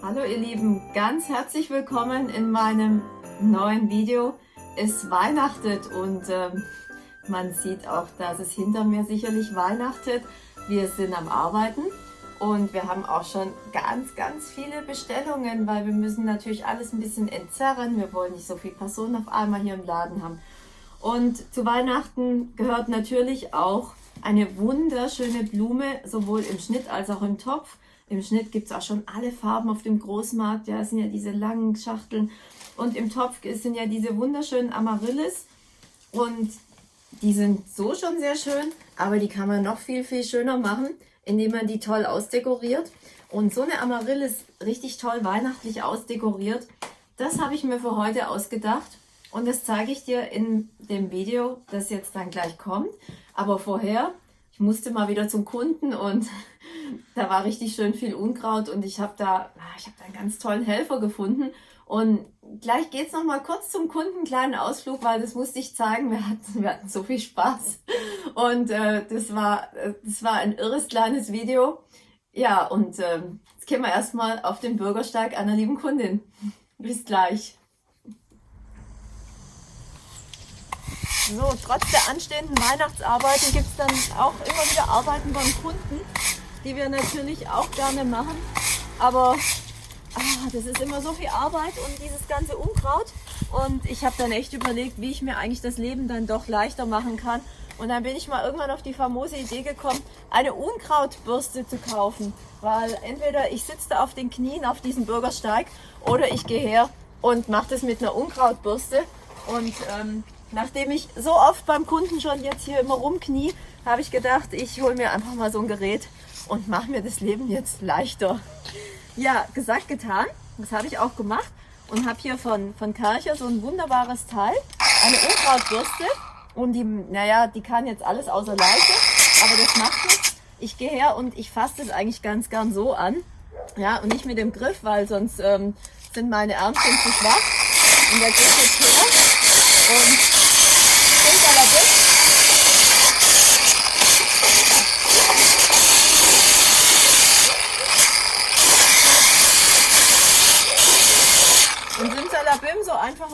Hallo ihr Lieben, ganz herzlich willkommen in meinem neuen Video. Es weihnachtet und äh, man sieht auch, dass es hinter mir sicherlich weihnachtet. Wir sind am Arbeiten und wir haben auch schon ganz, ganz viele Bestellungen, weil wir müssen natürlich alles ein bisschen entzerren. Wir wollen nicht so viele Personen auf einmal hier im Laden haben. Und zu Weihnachten gehört natürlich auch eine wunderschöne Blume, sowohl im Schnitt als auch im Topf. Im Schnitt gibt es auch schon alle Farben auf dem Großmarkt. Ja, es sind ja diese langen Schachteln. Und im Topf sind ja diese wunderschönen Amaryllis. Und die sind so schon sehr schön, aber die kann man noch viel, viel schöner machen, indem man die toll ausdekoriert. Und so eine Amaryllis richtig toll weihnachtlich ausdekoriert, das habe ich mir für heute ausgedacht. Und das zeige ich dir in dem Video, das jetzt dann gleich kommt. Aber vorher, ich musste mal wieder zum Kunden und da war richtig schön viel Unkraut und ich habe da, ah, ich habe da einen ganz tollen Helfer gefunden. Und gleich geht es noch mal kurz zum Kunden, kleinen Ausflug, weil das musste ich zeigen. Wir hatten, wir hatten so viel Spaß. Und äh, das, war, das war ein irres kleines Video. Ja, und äh, jetzt gehen wir erstmal auf den Bürgersteig einer lieben Kundin. Bis gleich. So, trotz der anstehenden Weihnachtsarbeiten gibt es dann auch immer wieder Arbeiten beim Kunden, die wir natürlich auch gerne machen. Aber ah, das ist immer so viel Arbeit und dieses ganze Unkraut. Und ich habe dann echt überlegt, wie ich mir eigentlich das Leben dann doch leichter machen kann. Und dann bin ich mal irgendwann auf die famose Idee gekommen, eine Unkrautbürste zu kaufen. Weil entweder ich sitze da auf den Knien auf diesem Bürgersteig oder ich gehe her und mache das mit einer Unkrautbürste. Und ähm, Nachdem ich so oft beim Kunden schon jetzt hier immer rumknie, habe ich gedacht, ich hole mir einfach mal so ein Gerät und mache mir das Leben jetzt leichter. Ja, gesagt, getan. Das habe ich auch gemacht und habe hier von, von Karcher so ein wunderbares Teil, eine Unkrautbürste. Und die, naja, die kann jetzt alles außer Leiche, aber das macht nichts. Ich gehe her und ich fasse das eigentlich ganz gern so an. Ja, und nicht mit dem Griff, weil sonst ähm, sind meine Ärmchen zu schwach. Und der geht jetzt her und Simsalabim. Und Simsalabim,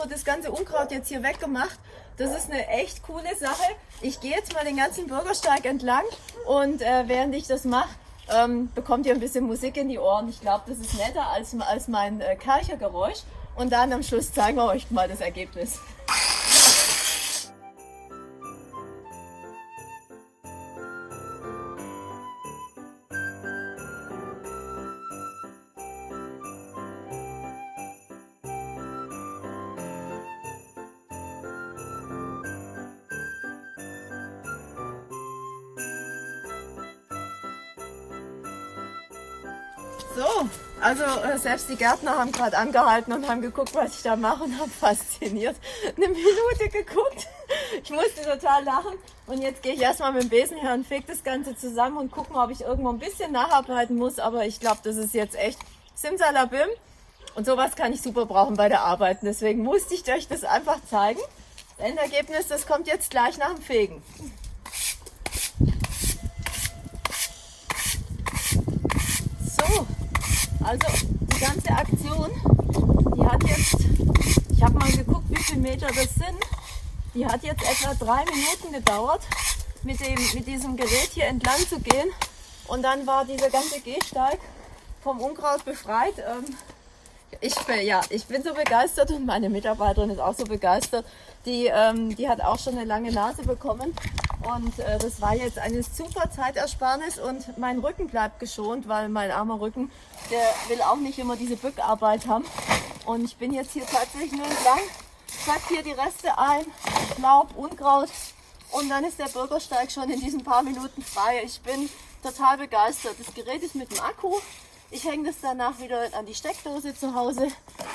das ganze Unkraut jetzt hier weggemacht. Das ist eine echt coole Sache. Ich gehe jetzt mal den ganzen Bürgersteig entlang und äh, während ich das mache, ähm, bekommt ihr ein bisschen Musik in die Ohren. Ich glaube, das ist netter als, als mein äh, Kerchergeräusch. Und dann am Schluss zeigen wir euch mal das Ergebnis. So, also äh, selbst die Gärtner haben gerade angehalten und haben geguckt, was ich da mache und haben fasziniert eine Minute geguckt. Ich musste total lachen und jetzt gehe ich erstmal mit dem Besen her und fege das Ganze zusammen und gucke mal, ob ich irgendwo ein bisschen nacharbeiten muss. Aber ich glaube, das ist jetzt echt Simsalabim und sowas kann ich super brauchen bei der Arbeit. Deswegen musste ich euch das einfach zeigen. Das Endergebnis, das kommt jetzt gleich nach dem Fegen. Also die ganze Aktion, die hat jetzt, ich habe mal geguckt, wie viele Meter das sind. Die hat jetzt etwa drei Minuten gedauert, mit, dem, mit diesem Gerät hier entlang zu gehen. Und dann war dieser ganze Gehsteig vom Unkraut befreit. Ähm, ich, ja, ich bin so begeistert und meine Mitarbeiterin ist auch so begeistert. Die, ähm, die hat auch schon eine lange Nase bekommen. Und äh, das war jetzt eine super Zeitersparnis und mein Rücken bleibt geschont, weil mein armer Rücken, der will auch nicht immer diese Bückarbeit haben. Und ich bin jetzt hier tatsächlich nur entlang, sack hier die Reste ein, Laub, Unkraut und dann ist der Bürgersteig schon in diesen paar Minuten frei. Ich bin total begeistert. Das Gerät ist mit dem Akku. Ich hänge das danach wieder an die Steckdose zu Hause,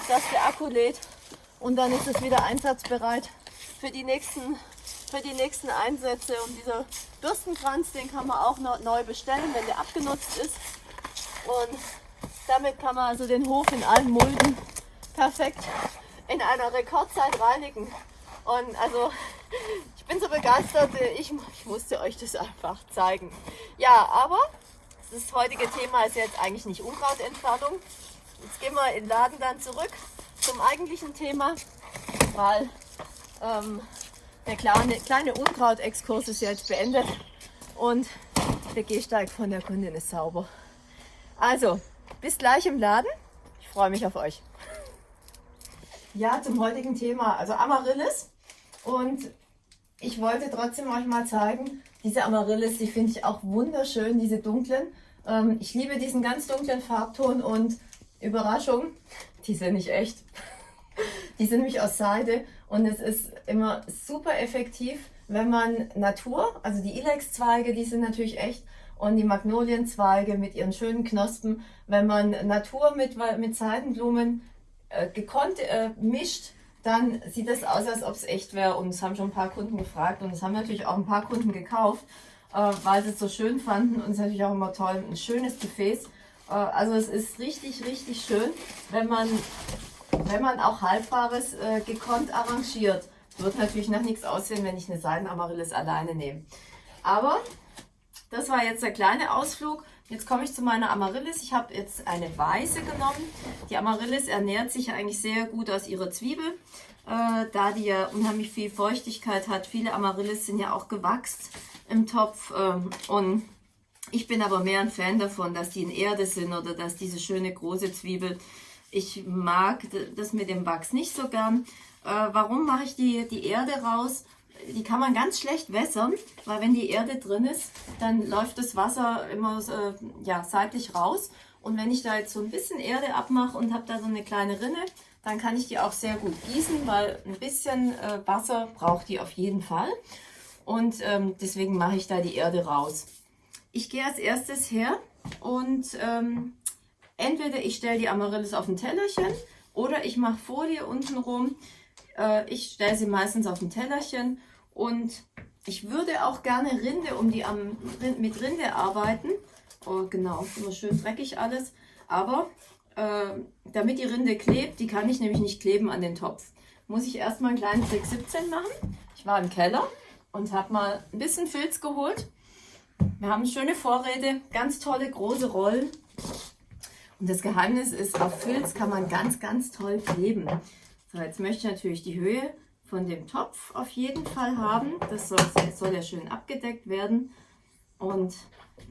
dass der Akku lädt und dann ist es wieder einsatzbereit für die nächsten für die nächsten Einsätze. Und dieser Bürstenkranz, den kann man auch noch neu bestellen, wenn der abgenutzt ist. Und damit kann man also den Hof in allen Mulden perfekt in einer Rekordzeit reinigen. Und also ich bin so begeistert, ich, ich musste euch das einfach zeigen. Ja, aber das heutige Thema ist jetzt eigentlich nicht Unkrautentfernung, jetzt gehen wir in den Laden dann zurück zum eigentlichen Thema, weil ähm, der kleine, kleine Unkraut-Exkurs ist jetzt beendet und der Gehsteig von der Kundin ist sauber. Also, bis gleich im Laden. Ich freue mich auf euch. Ja, zum heutigen Thema, also Amaryllis. Und ich wollte trotzdem euch mal zeigen, diese Amaryllis, die finde ich auch wunderschön, diese dunklen. Ähm, ich liebe diesen ganz dunklen Farbton und Überraschung, die sind nicht echt. Die sind nämlich aus Seide und es ist immer super effektiv, wenn man Natur, also die Ilex-Zweige, die sind natürlich echt und die Magnolienzweige mit ihren schönen Knospen, wenn man Natur mit, mit Seidenblumen äh, gekonnt äh, mischt, dann sieht das aus, als ob es echt wäre. Und es haben schon ein paar Kunden gefragt und es haben natürlich auch ein paar Kunden gekauft, äh, weil sie es so schön fanden. Und es ist natürlich auch immer toll, ein schönes Gefäß. Äh, also es ist richtig, richtig schön, wenn man, wenn man auch Haltbares äh, gekonnt arrangiert. Wird natürlich nach nichts aussehen, wenn ich eine Seidenamaryllis alleine nehme. Aber das war jetzt der kleine Ausflug. Jetzt komme ich zu meiner Amaryllis. Ich habe jetzt eine weiße genommen. Die Amaryllis ernährt sich eigentlich sehr gut aus ihrer Zwiebel, äh, da die ja unheimlich viel Feuchtigkeit hat. Viele Amaryllis sind ja auch gewachst im Topf ähm, und ich bin aber mehr ein Fan davon, dass die in Erde sind oder dass diese schöne große Zwiebel. Ich mag das mit dem Wachs nicht so gern. Äh, warum mache ich die, die Erde raus? die kann man ganz schlecht wässern, weil wenn die Erde drin ist, dann läuft das Wasser immer äh, ja, seitlich raus. Und wenn ich da jetzt so ein bisschen Erde abmache und habe da so eine kleine Rinne, dann kann ich die auch sehr gut gießen, weil ein bisschen äh, Wasser braucht die auf jeden Fall. Und ähm, deswegen mache ich da die Erde raus. Ich gehe als erstes her und ähm, entweder ich stelle die Amaryllis auf ein Tellerchen oder ich mache Folie unten rum. Äh, ich stelle sie meistens auf ein Tellerchen und ich würde auch gerne Rinde um die am, mit Rinde arbeiten. Oh, genau, immer schön dreckig alles. Aber äh, damit die Rinde klebt, die kann ich nämlich nicht kleben an den Topf, muss ich erstmal einen kleinen Trick 17 machen. Ich war im Keller und habe mal ein bisschen Filz geholt. Wir haben schöne Vorräte, ganz tolle große Rollen. Und das Geheimnis ist, auf Filz kann man ganz, ganz toll kleben. So, jetzt möchte ich natürlich die Höhe von dem Topf auf jeden Fall haben. Das soll, soll ja schön abgedeckt werden. Und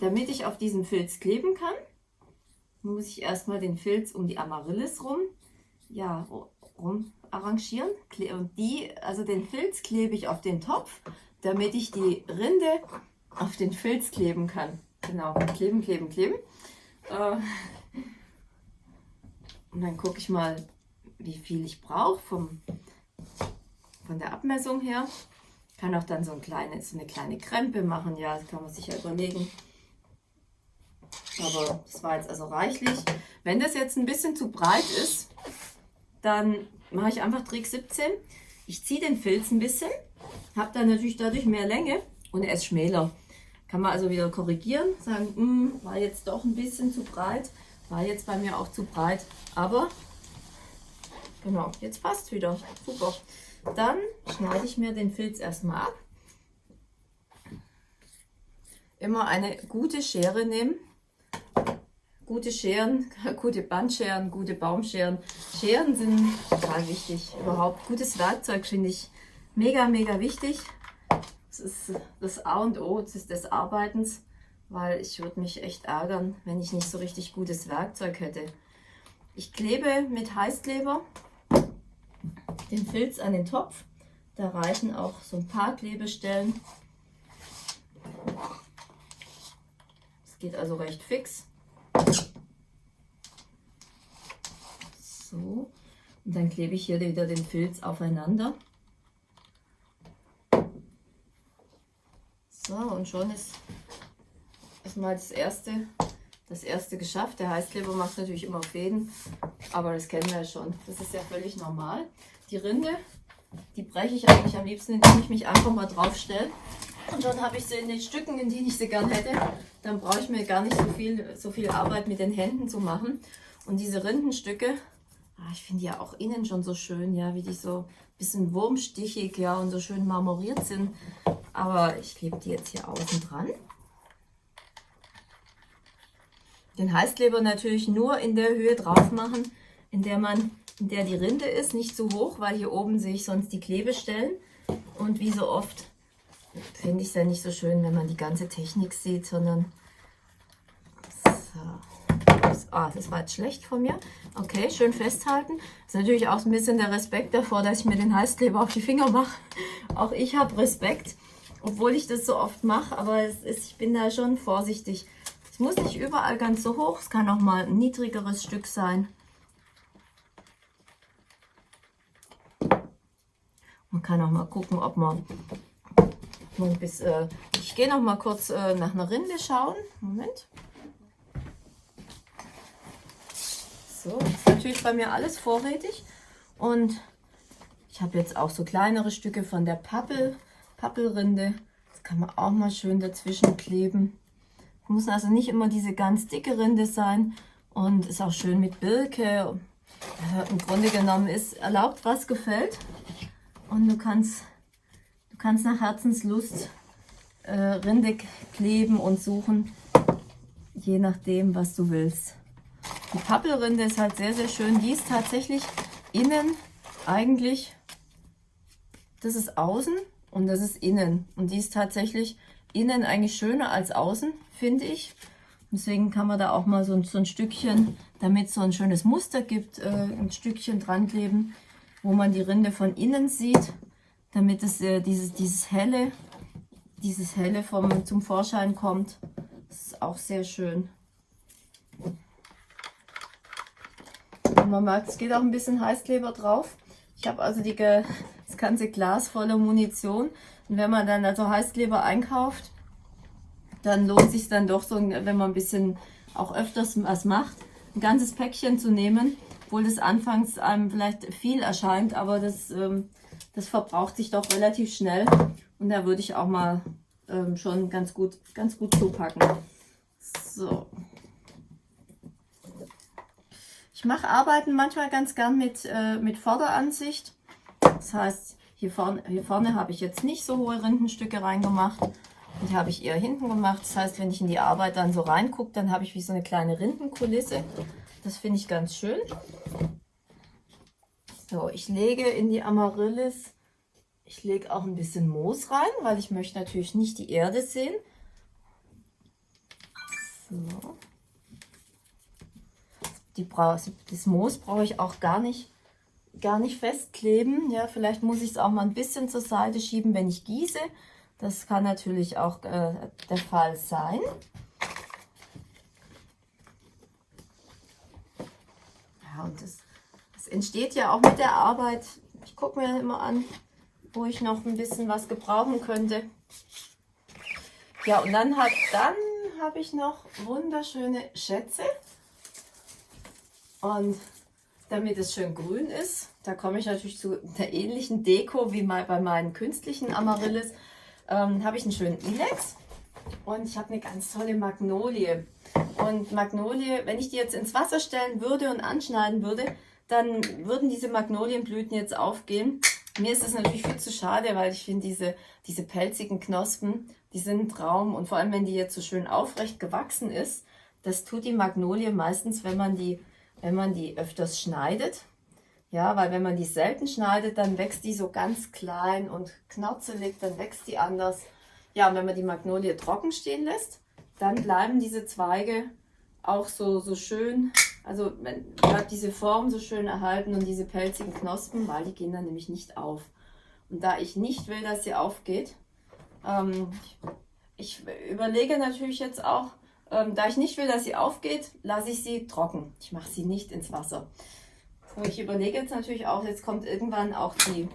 damit ich auf diesem Filz kleben kann, muss ich erstmal den Filz um die Amaryllis rum, ja, rum arrangieren. Und die, also den Filz klebe ich auf den Topf, damit ich die Rinde auf den Filz kleben kann. Genau, kleben, kleben, kleben. Äh, und dann gucke ich mal, wie viel ich brauche von der Abmessung her. Kann auch dann so, ein kleines, so eine kleine Krempe machen, ja, das kann man sich ja überlegen. Aber das war jetzt also reichlich. Wenn das jetzt ein bisschen zu breit ist, dann mache ich einfach Trick 17. Ich ziehe den Filz ein bisschen, habe dann natürlich dadurch mehr Länge und er ist schmäler. Kann man also wieder korrigieren, sagen, hm, war jetzt doch ein bisschen zu breit, war jetzt bei mir auch zu breit, aber genau, jetzt passt wieder, super. Dann schneide ich mir den Filz erstmal ab. Immer eine gute Schere nehmen. Gute Scheren, gute Bandscheren, gute Baumscheren. Scheren sind total wichtig. Überhaupt gutes Werkzeug finde ich mega, mega wichtig. Das ist das A und O des Arbeitens, weil ich würde mich echt ärgern, wenn ich nicht so richtig gutes Werkzeug hätte. Ich klebe mit Heißkleber den Filz an den Topf. Da reichen auch so ein paar Klebestellen. Es geht also recht fix. So, und dann klebe ich hier wieder den Filz aufeinander. So, und schon ist erstmal das erste, das erste geschafft. Der Heißkleber macht natürlich immer Fäden, aber das kennen wir ja schon. Das ist ja völlig normal. Die Rinde, die breche ich eigentlich am liebsten, indem ich mich einfach mal drauf stelle. Und dann habe ich sie in den Stücken, in denen ich sie gern hätte. Dann brauche ich mir gar nicht so viel, so viel Arbeit mit den Händen zu machen. Und diese Rindenstücke, ah, ich finde ja auch innen schon so schön, ja, wie die so ein bisschen wurmstichig, ja, und so schön marmoriert sind. Aber ich klebe die jetzt hier außen dran. Den Heißkleber natürlich nur in der Höhe drauf machen, in der man, in der die Rinde ist, nicht zu hoch, weil hier oben sehe ich sonst die Klebestellen. Und wie so oft finde ich es ja nicht so schön, wenn man die ganze Technik sieht, sondern so. Ah, das war jetzt schlecht von mir. Okay, schön festhalten. Das ist natürlich auch ein bisschen der Respekt davor, dass ich mir den Heißkleber auf die Finger mache. Auch ich habe Respekt, obwohl ich das so oft mache, aber ist, ich bin da schon vorsichtig. Es muss nicht überall ganz so hoch, es kann auch mal ein niedrigeres Stück sein. Man kann auch mal gucken, ob man, man bis, äh, ich gehe noch mal kurz äh, nach einer Rinde schauen. Moment. So, ist natürlich bei mir alles vorrätig und ich habe jetzt auch so kleinere Stücke von der Pappel, Pappelrinde. Das kann man auch mal schön dazwischen kleben. Muss also nicht immer diese ganz dicke Rinde sein und ist auch schön mit Birke. Also Im Grunde genommen ist erlaubt, was gefällt. Und du kannst, du kannst nach Herzenslust äh, Rinde kleben und suchen, je nachdem, was du willst. Die Pappelrinde ist halt sehr, sehr schön. Die ist tatsächlich innen eigentlich, das ist außen und das ist innen. Und die ist tatsächlich innen eigentlich schöner als außen, finde ich. Deswegen kann man da auch mal so, so ein Stückchen, damit es so ein schönes Muster gibt, äh, ein Stückchen dran kleben, wo man die Rinde von innen sieht, damit es äh, dieses, dieses helle, dieses helle vom, zum Vorschein kommt. Das ist auch sehr schön. Und man merkt, es geht auch ein bisschen Heißkleber drauf. Ich habe also die, das ganze Glas voller Munition. Und wenn man dann also Heißkleber einkauft, dann lohnt sich dann doch so, wenn man ein bisschen auch öfters was macht, ein ganzes Päckchen zu nehmen, obwohl das anfangs einem vielleicht viel erscheint, aber das, ähm, das verbraucht sich doch relativ schnell und da würde ich auch mal ähm, schon ganz gut, ganz gut zupacken. So. Ich mache Arbeiten manchmal ganz gern mit, äh, mit Vorderansicht. Das heißt, hier vorne, hier vorne habe ich jetzt nicht so hohe Rindenstücke reingemacht. Die habe ich eher hinten gemacht. Das heißt, wenn ich in die Arbeit dann so reingucke, dann habe ich wie so eine kleine Rindenkulisse. Das finde ich ganz schön. So, ich lege in die Amaryllis, ich lege auch ein bisschen Moos rein, weil ich möchte natürlich nicht die Erde sehen. So. Die das Moos brauche ich auch gar nicht gar nicht festkleben. Ja, vielleicht muss ich es auch mal ein bisschen zur Seite schieben, wenn ich gieße. Das kann natürlich auch äh, der Fall sein. Ja, und das, das entsteht ja auch mit der Arbeit. Ich gucke mir immer an, wo ich noch ein bisschen was gebrauchen könnte. Ja, und dann, hat, dann habe ich noch wunderschöne Schätze. Und damit es schön grün ist. Da komme ich natürlich zu der ähnlichen Deko wie bei meinen künstlichen Amaryllis. Ähm, habe ich einen schönen Ilex und ich habe eine ganz tolle Magnolie. Und Magnolie, wenn ich die jetzt ins Wasser stellen würde und anschneiden würde, dann würden diese Magnolienblüten jetzt aufgehen. Mir ist das natürlich viel zu schade, weil ich finde diese, diese pelzigen Knospen, die sind ein Traum. Und vor allem, wenn die jetzt so schön aufrecht gewachsen ist, das tut die Magnolie meistens, wenn man die wenn man die öfters schneidet. Ja, weil wenn man die selten schneidet, dann wächst die so ganz klein und knarzelig, dann wächst die anders. Ja, und wenn man die Magnolie trocken stehen lässt, dann bleiben diese Zweige auch so, so schön, also bleibt diese Form so schön erhalten und diese pelzigen Knospen, weil die gehen dann nämlich nicht auf. Und da ich nicht will, dass sie aufgeht, ähm, ich überlege natürlich jetzt auch, ähm, da ich nicht will, dass sie aufgeht, lasse ich sie trocken. Ich mache sie nicht ins Wasser. So, ich überlege jetzt natürlich auch, jetzt kommt irgendwann auch die,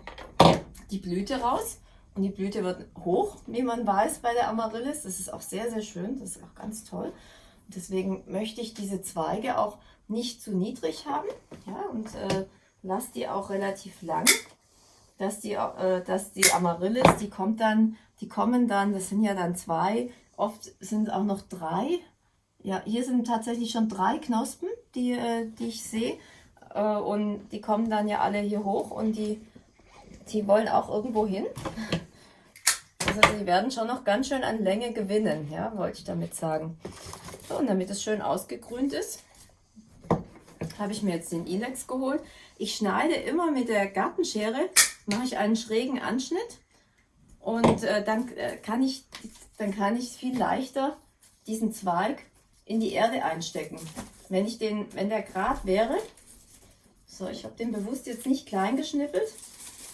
die Blüte raus. Und die Blüte wird hoch, wie man weiß bei der Amaryllis. Das ist auch sehr, sehr schön. Das ist auch ganz toll. Und deswegen möchte ich diese Zweige auch nicht zu niedrig haben. Ja, und äh, lasse die auch relativ lang. Dass die, äh, dass die Amaryllis, die kommt dann, die kommen dann, das sind ja dann zwei, Oft sind auch noch drei. Ja, hier sind tatsächlich schon drei Knospen, die, äh, die ich sehe. Äh, und die kommen dann ja alle hier hoch und die, die wollen auch irgendwo hin. Also sie werden schon noch ganz schön an Länge gewinnen, ja, wollte ich damit sagen. So, und damit es schön ausgegrünt ist, habe ich mir jetzt den Ilex geholt. Ich schneide immer mit der Gartenschere, mache ich einen schrägen Anschnitt und äh, dann, äh, kann ich, dann kann ich viel leichter diesen Zweig in die Erde einstecken. Wenn, ich den, wenn der gerade wäre, so ich habe den bewusst jetzt nicht klein geschnippelt,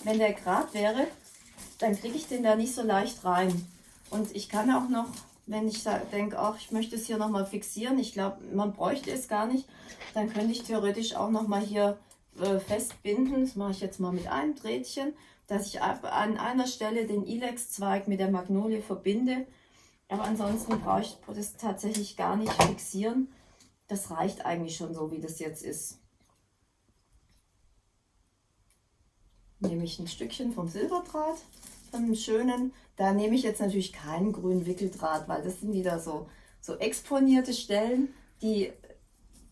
wenn der gerade wäre, dann kriege ich den da nicht so leicht rein. Und ich kann auch noch wenn ich denke, ach, ich möchte es hier nochmal fixieren, ich glaube, man bräuchte es gar nicht, dann könnte ich theoretisch auch nochmal hier äh, festbinden. Das mache ich jetzt mal mit einem Drähtchen, dass ich an einer Stelle den Ilex-Zweig mit der Magnolie verbinde. Aber ansonsten brauche ich das tatsächlich gar nicht fixieren. Das reicht eigentlich schon so, wie das jetzt ist. Nehme ich ein Stückchen vom Silberdraht einen schönen. Da nehme ich jetzt natürlich keinen grünen Wickeldraht, weil das sind wieder so, so exponierte Stellen, die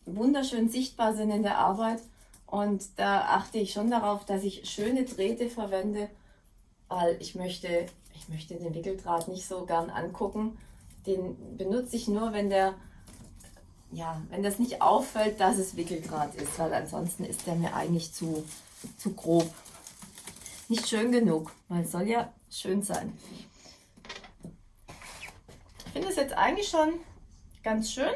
wunderschön sichtbar sind in der Arbeit. Und da achte ich schon darauf, dass ich schöne Drähte verwende, weil ich möchte, ich möchte den Wickeldraht nicht so gern angucken. Den benutze ich nur, wenn der ja, wenn das nicht auffällt, dass es Wickeldraht ist, weil ansonsten ist der mir eigentlich zu, zu grob nicht schön genug, weil es soll ja schön sein. Ich finde es jetzt eigentlich schon ganz schön,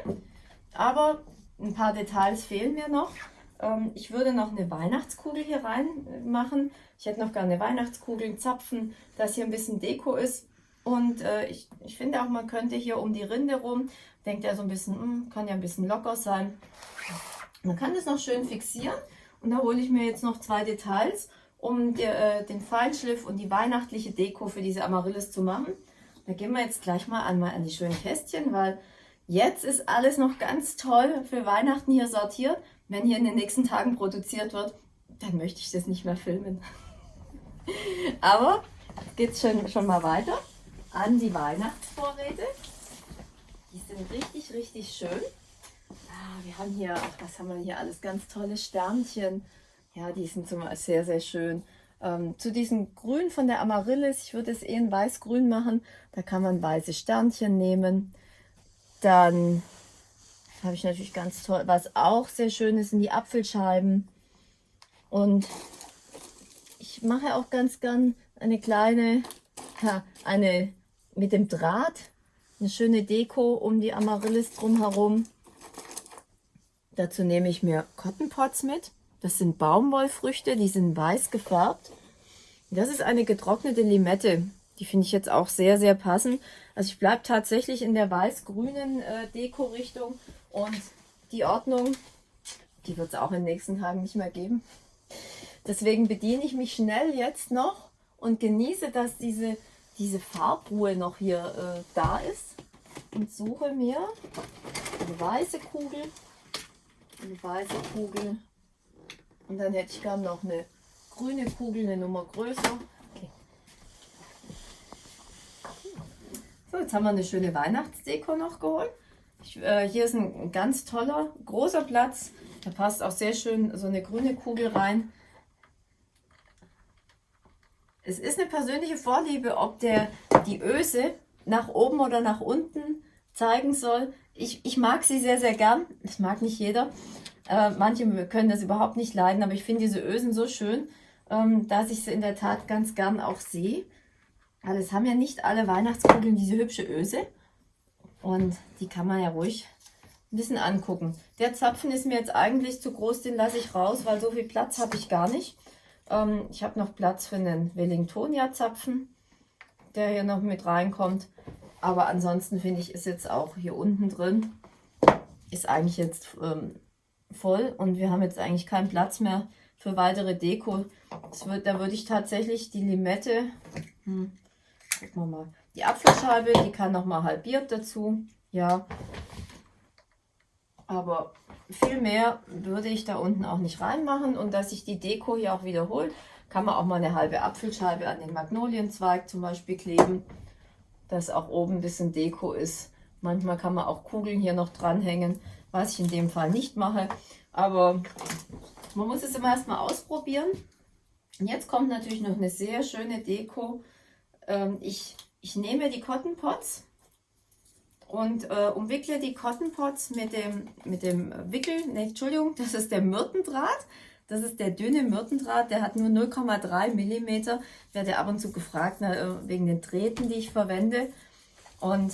aber ein paar Details fehlen mir noch. Ähm, ich würde noch eine Weihnachtskugel hier reinmachen. Ich hätte noch gerne Weihnachtskugeln, Zapfen, dass hier ein bisschen Deko ist. Und äh, ich, ich finde auch, man könnte hier um die Rinde rum, denkt er so ein bisschen, mh, hm, kann ja ein bisschen locker sein. Man kann das noch schön fixieren. Und da hole ich mir jetzt noch zwei Details um die, äh, den Feinschliff und die weihnachtliche Deko für diese Amaryllis zu machen. Da gehen wir jetzt gleich mal an, an die schönen Kästchen, weil jetzt ist alles noch ganz toll für Weihnachten hier sortiert. Wenn hier in den nächsten Tagen produziert wird, dann möchte ich das nicht mehr filmen. Aber geht es schon, schon mal weiter an die Weihnachtsvorräte. Die sind richtig, richtig schön. Ah, wir haben hier, was haben wir hier alles? Ganz tolle Sternchen. Ja, die sind zum sehr, sehr schön. Ähm, zu diesem Grün von der Amaryllis, ich würde es eh in weiß-grün machen. Da kann man weiße Sternchen nehmen. Dann habe ich natürlich ganz toll, was auch sehr schön ist, sind die Apfelscheiben. Und ich mache auch ganz gern eine kleine, eine mit dem Draht, eine schöne Deko um die Amaryllis drumherum. Dazu nehme ich mir Cotton Pots mit. Das sind Baumwollfrüchte, die sind weiß gefärbt. Das ist eine getrocknete Limette. Die finde ich jetzt auch sehr, sehr passend. Also ich bleibe tatsächlich in der weiß-grünen äh, Deko-Richtung. Und die Ordnung, die wird es auch in den nächsten Tagen nicht mehr geben. Deswegen bediene ich mich schnell jetzt noch und genieße, dass diese, diese Farbruhe noch hier äh, da ist. Und suche mir eine weiße Kugel, eine weiße Kugel und dann hätte ich gern noch eine grüne Kugel, eine Nummer größer. Okay. So, jetzt haben wir eine schöne Weihnachtsdeko noch geholt. Ich, äh, hier ist ein ganz toller, großer Platz. Da passt auch sehr schön so eine grüne Kugel rein. Es ist eine persönliche Vorliebe, ob der die Öse nach oben oder nach unten zeigen soll. Ich, ich mag sie sehr, sehr gern. Das mag nicht jeder. Äh, manche können das überhaupt nicht leiden, aber ich finde diese Ösen so schön, ähm, dass ich sie in der Tat ganz gern auch sehe. Weil es haben ja nicht alle Weihnachtskugeln diese hübsche Öse. Und die kann man ja ruhig ein bisschen angucken. Der Zapfen ist mir jetzt eigentlich zu groß, den lasse ich raus, weil so viel Platz habe ich gar nicht. Ähm, ich habe noch Platz für einen Wellingtonia-Zapfen, der hier noch mit reinkommt. Aber ansonsten finde ich, ist jetzt auch hier unten drin, ist eigentlich jetzt ähm, voll und wir haben jetzt eigentlich keinen Platz mehr für weitere Deko. Wird, da würde ich tatsächlich die Limette, hm, gucken wir mal, die Apfelscheibe, die kann noch mal halbiert dazu, ja. Aber viel mehr würde ich da unten auch nicht reinmachen und dass sich die Deko hier auch wiederholt, kann man auch mal eine halbe Apfelscheibe an den Magnolienzweig zum Beispiel kleben, dass auch oben ein bisschen Deko ist. Manchmal kann man auch Kugeln hier noch dranhängen was ich in dem Fall nicht mache. Aber man muss es immer erstmal ausprobieren. Und jetzt kommt natürlich noch eine sehr schöne Deko. Ähm, ich, ich nehme die Cotton Pots und äh, umwickle die Cotton Pots mit dem, mit dem Wickel, ne, Entschuldigung, das ist der Myrtendraht. Das ist der dünne Myrtendraht, der hat nur 0,3 mm. Werde ab und zu gefragt na, äh, wegen den Drähten, die ich verwende. Und,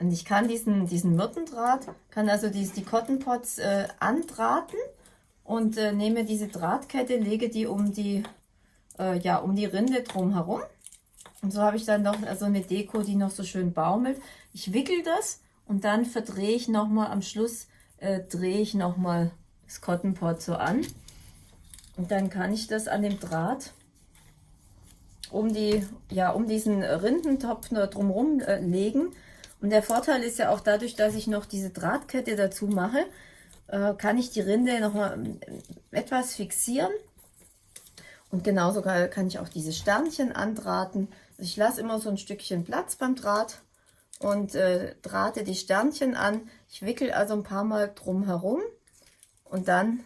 und ich kann diesen, diesen Myrtendraht, kann also die, die Cotton Pots äh, andrahten und äh, nehme diese Drahtkette, lege die um die, äh, ja, um die Rinde drumherum. Und so habe ich dann noch also eine Deko, die noch so schön baumelt. Ich wickel das und dann verdrehe ich nochmal am Schluss, äh, drehe ich nochmal das Cotton Pot so an. Und dann kann ich das an dem Draht um, die, ja, um diesen Rindentopf drumherum äh, legen. Und der Vorteil ist ja auch dadurch, dass ich noch diese Drahtkette dazu mache, äh, kann ich die Rinde noch mal äh, etwas fixieren. Und genauso kann ich auch diese Sternchen andrahten. Also ich lasse immer so ein Stückchen Platz beim Draht und äh, drahte die Sternchen an. Ich wickel also ein paar Mal drum herum und dann,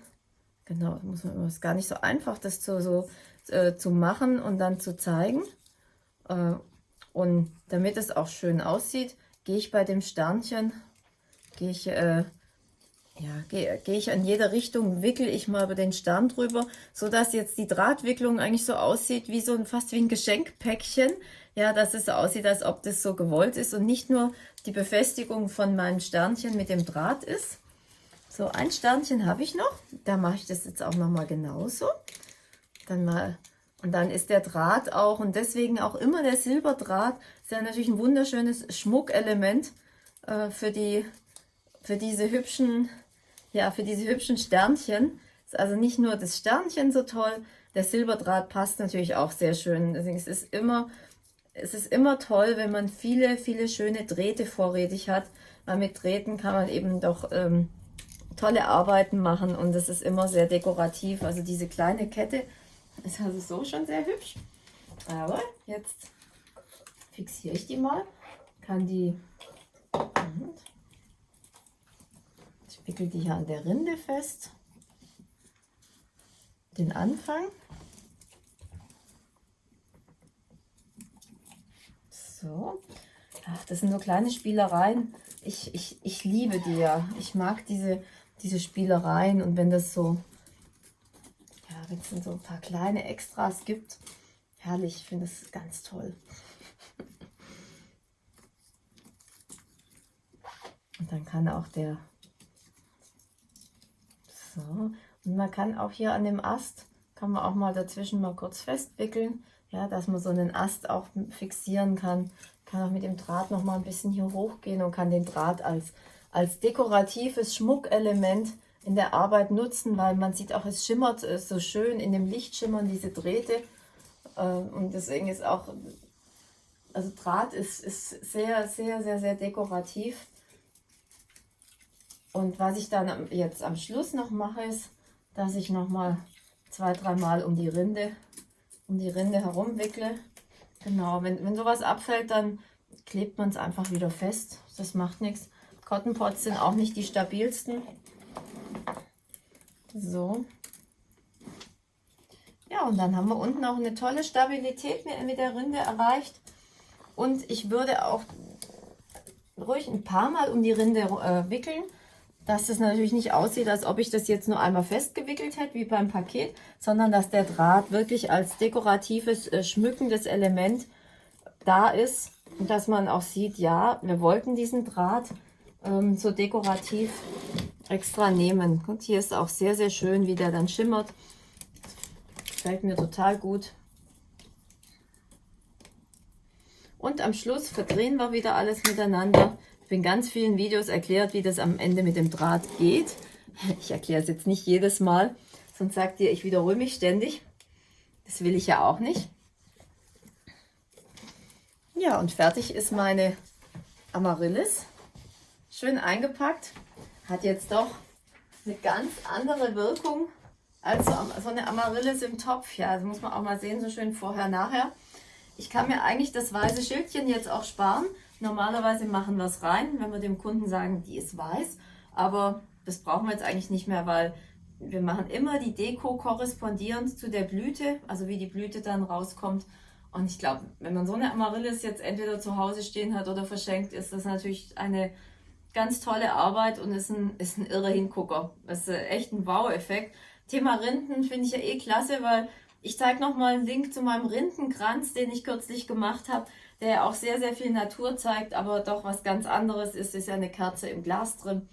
genau, muss man, ist gar nicht so einfach, das zu, so, äh, zu machen und dann zu zeigen. Äh, und damit es auch schön aussieht, gehe ich bei dem Sternchen, gehe ich äh, ja, gehe geh ich in jede Richtung, wickel ich mal über den Stern drüber, so dass jetzt die Drahtwicklung eigentlich so aussieht wie so ein, fast wie ein Geschenkpäckchen. Ja, dass es so aussieht, als ob das so gewollt ist und nicht nur die Befestigung von meinem Sternchen mit dem Draht ist. So, ein Sternchen habe ich noch. Da mache ich das jetzt auch nochmal genauso. Dann mal, und dann ist der Draht auch, und deswegen auch immer der Silberdraht, ist ja natürlich ein wunderschönes Schmuckelement äh, für, die, für diese hübschen ja, für diese hübschen Sternchen. Ist also nicht nur das Sternchen so toll, der Silberdraht passt natürlich auch sehr schön. Deswegen ist es immer, es ist immer toll, wenn man viele, viele schöne Drähte vorrätig hat, weil mit Drähten kann man eben doch ähm, tolle Arbeiten machen und es ist immer sehr dekorativ. Also diese kleine Kette ist also so schon sehr hübsch. Aber jetzt fixiere ich die mal, kann die wickel die hier an der Rinde fest, den Anfang. So, Ach, das sind so kleine Spielereien. Ich, ich, ich liebe die ja. Ich mag diese, diese Spielereien und wenn das so, wenn es so ein paar kleine Extras gibt, herrlich, ich finde das ganz toll. Und dann kann auch der so, und man kann auch hier an dem Ast, kann man auch mal dazwischen mal kurz festwickeln, ja, dass man so einen Ast auch fixieren kann. Kann auch mit dem Draht noch mal ein bisschen hier hochgehen und kann den Draht als, als dekoratives Schmuckelement in der Arbeit nutzen, weil man sieht auch, es schimmert äh, so schön in dem Licht schimmern diese Drähte. Äh, und deswegen ist auch, also Draht ist, ist sehr, sehr, sehr, sehr dekorativ. Und was ich dann jetzt am Schluss noch mache, ist, dass ich noch mal zwei, dreimal um die Rinde, um die Rinde herum wickle. Genau, wenn, wenn sowas abfällt, dann klebt man es einfach wieder fest. Das macht nichts. Cotton Pots sind auch nicht die stabilsten. So. Ja, und dann haben wir unten auch eine tolle Stabilität mit der Rinde erreicht. Und ich würde auch ruhig ein paar Mal um die Rinde äh, wickeln dass es natürlich nicht aussieht, als ob ich das jetzt nur einmal festgewickelt hätte, wie beim Paket, sondern dass der Draht wirklich als dekoratives, äh, schmückendes Element da ist und dass man auch sieht, ja, wir wollten diesen Draht ähm, so dekorativ extra nehmen. Und hier ist auch sehr, sehr schön, wie der dann schimmert. Gefällt mir total gut. Und am Schluss verdrehen wir wieder alles miteinander in ganz vielen Videos erklärt, wie das am Ende mit dem Draht geht. Ich erkläre es jetzt nicht jedes Mal, sonst sagt ihr, ich wiederhole mich ständig. Das will ich ja auch nicht. Ja, und fertig ist meine Amaryllis. Schön eingepackt. Hat jetzt doch eine ganz andere Wirkung als so eine Amaryllis im Topf. Ja, das muss man auch mal sehen, so schön vorher, nachher. Ich kann mir eigentlich das weiße Schildchen jetzt auch sparen, Normalerweise machen wir es rein, wenn wir dem Kunden sagen, die ist weiß. Aber das brauchen wir jetzt eigentlich nicht mehr, weil wir machen immer die Deko korrespondierend zu der Blüte, also wie die Blüte dann rauskommt. Und ich glaube, wenn man so eine Amaryllis jetzt entweder zu Hause stehen hat oder verschenkt, ist das natürlich eine ganz tolle Arbeit und ist ein, ist ein irrer Hingucker. Das ist echt ein Wow-Effekt. Thema Rinden finde ich ja eh klasse, weil ich zeige nochmal einen Link zu meinem Rindenkranz, den ich kürzlich gemacht habe, der auch sehr, sehr viel Natur zeigt, aber doch was ganz anderes ist, ist ja eine Kerze im Glas drin.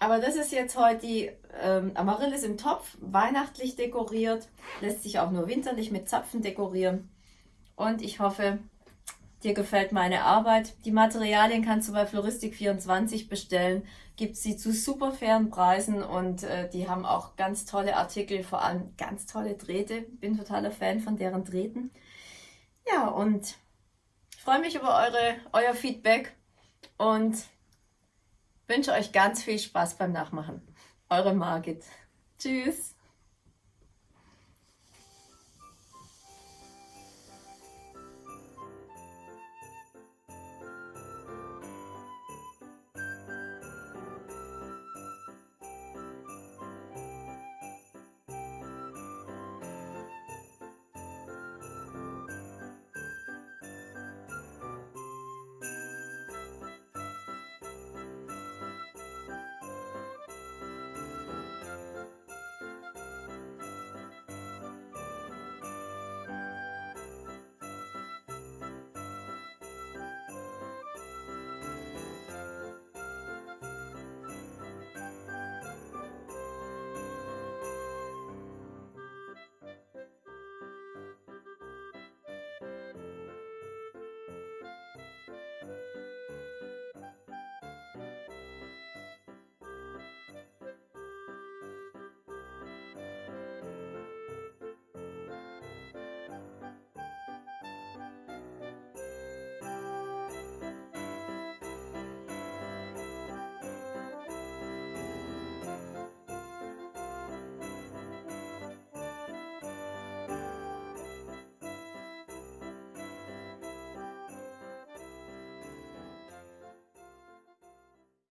Aber das ist jetzt heute die ähm, Amaryllis im Topf, weihnachtlich dekoriert, lässt sich auch nur winterlich mit Zapfen dekorieren. Und ich hoffe, dir gefällt meine Arbeit. Die Materialien kannst du bei Floristik24 bestellen. Gibt sie zu super fairen Preisen und äh, die haben auch ganz tolle Artikel, vor allem ganz tolle Drähte. Bin totaler Fan von deren Drähten. Ja, und freue mich über eure, euer Feedback und wünsche euch ganz viel Spaß beim Nachmachen. Eure Margit. Tschüss.